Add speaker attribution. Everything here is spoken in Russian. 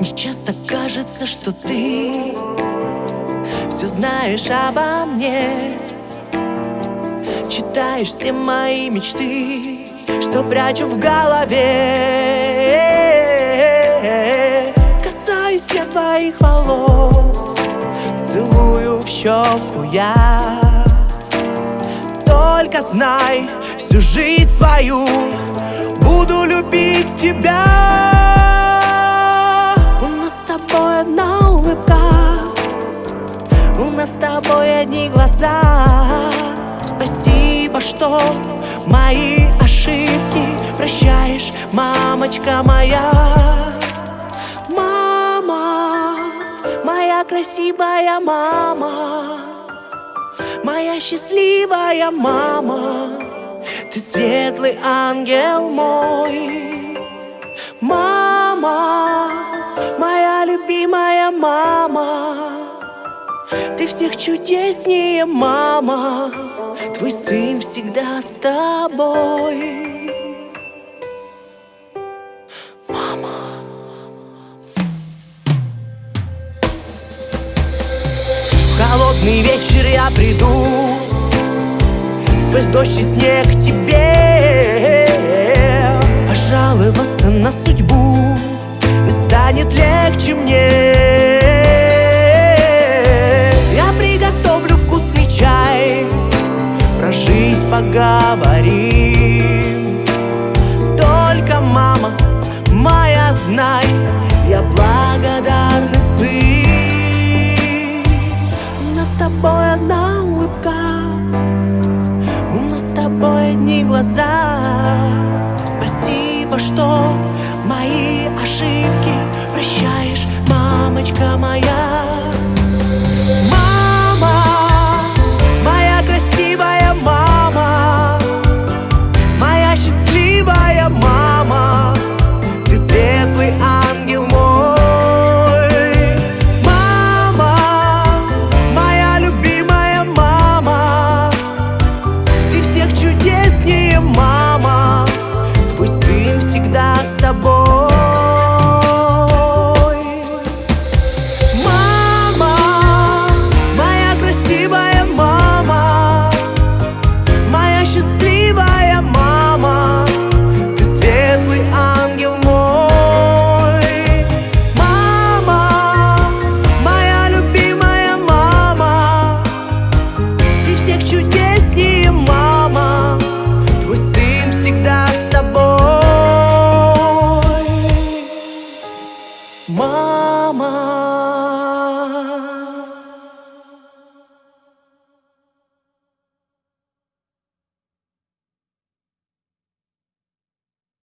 Speaker 1: Мне часто кажется, что ты Все знаешь обо мне. Читаешь все мои мечты Что прячу в голове. Касаюсь я твоих волос Целую в щеку я. Только знай, всю жизнь свою Буду любить тебя тобой одна улыбка. У нас с тобой одни глаза. Спасибо, что мои ошибки Прощаешь, мамочка моя. Мама, моя красивая мама. Моя счастливая мама. Ты светлый ангел мой Ты всех чудеснее, мама. Твой сын всегда с тобой. Мама. В холодный вечер я приду. Сквозь дождь и снег к тебе. Пожаловаться на поговорим. Только, мама, моя, знай Я благодарный сын. У нас с тобой одна улыбка У нас с тобой одни глаза. Спасибо, что мои ошибки Прощаешь, мамочка моя Мама